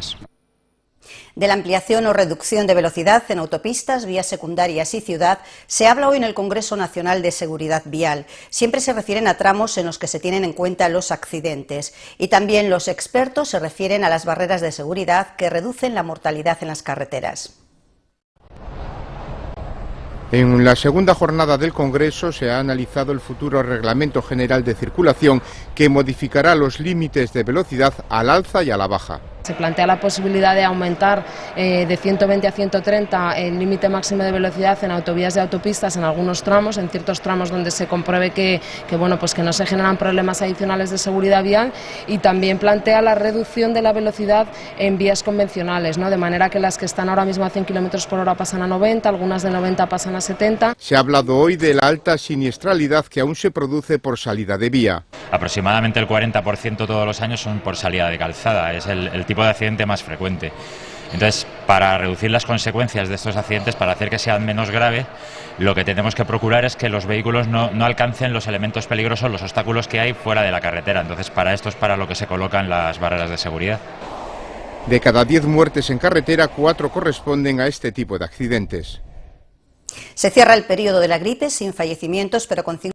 personas. De la ampliación o reducción de velocidad en autopistas, vías secundarias y ciudad se habla hoy en el Congreso Nacional de Seguridad Vial. Siempre se refieren a tramos en los que se tienen en cuenta los accidentes y también los expertos se refieren a las barreras de seguridad que reducen la mortalidad en las carreteras. En la segunda jornada del Congreso se ha analizado el futuro Reglamento General de Circulación que modificará los límites de velocidad al alza y a la baja. Se plantea la posibilidad de aumentar eh, de 120 a 130 el límite máximo de velocidad en autovías de autopistas en algunos tramos, en ciertos tramos donde se compruebe que, bueno, pues que no se generan problemas adicionales de seguridad vial y también plantea la reducción de la velocidad en vías convencionales, ¿no? de manera que las que están ahora mismo a 100 km por hora pasan a 90, algunas de 90 pasan a 70. Se ha hablado hoy de la alta siniestralidad que aún se produce por salida de vía. Aproximadamente el 40% todos los años son por salida de calzada, es el, el tipo de accidente más frecuente. Entonces, para reducir las consecuencias de estos accidentes, para hacer que sean menos graves, lo que tenemos que procurar es que los vehículos no, no, alcancen los elementos peligrosos, los obstáculos que hay fuera de la carretera. Entonces, para esto es para lo que se colocan las barreras de seguridad. De cada 10 muertes en carretera, 4 corresponden a este tipo de accidentes. Se cierra el periodo de la gripe sin fallecimientos, pero con